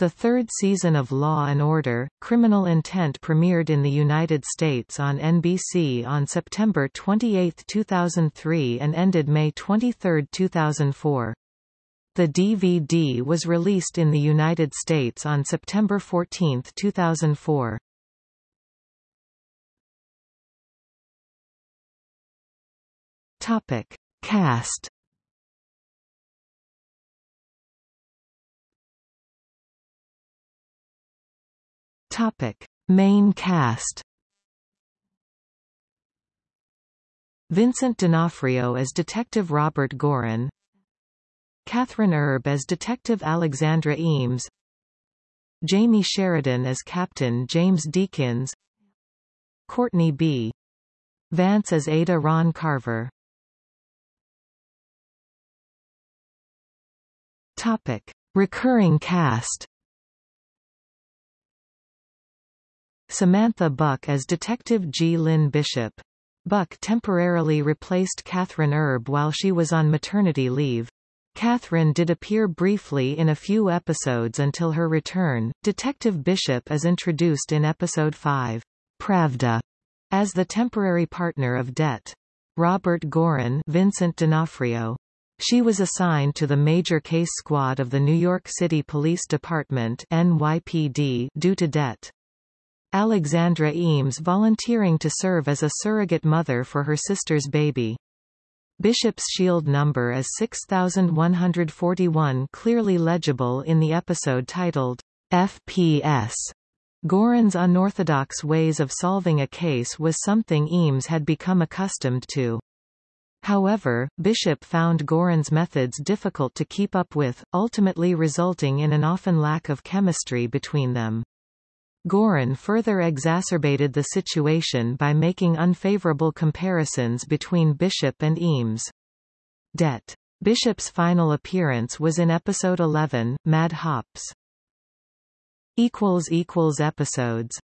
The third season of Law and Order, Criminal Intent premiered in the United States on NBC on September 28, 2003 and ended May 23, 2004. The DVD was released in the United States on September 14, 2004. Topic. Cast Topic: Main cast. Vincent D'Onofrio as Detective Robert Goren. Kathryn Erbe as Detective Alexandra Eames. Jamey Sheridan as Captain James Deakins. Courtney B. Vance as Ada Ron Carver. Topic: Recurring cast. Samantha Buck as Detective G. Lynn Bishop. Buck temporarily replaced Kathryn Erbe while she was on maternity leave. Kathryn did appear briefly in a few episodes until her return. Detective Bishop is introduced in episode 5, Pravda, as the temporary partner of Det. Robert Goren Vincent D'Onofrio. She was assigned to the Major Case Squad of the New York City Police Department NYPD due to Det. Alexandra Eames volunteering to serve as a surrogate mother for her sister's baby. Bishop's shield number is 6141 clearly legible in the episode titled FPS. Goren's unorthodox ways of solving a case was something Eames had become accustomed to. However, Bishop found Goren's methods difficult to keep up with, ultimately resulting in an often lack of chemistry between them. Goren further exacerbated the situation by making unfavorable comparisons between Bishop and Eames. Det. Bishop's final appearance was in episode 11, Mad Hops. Episodes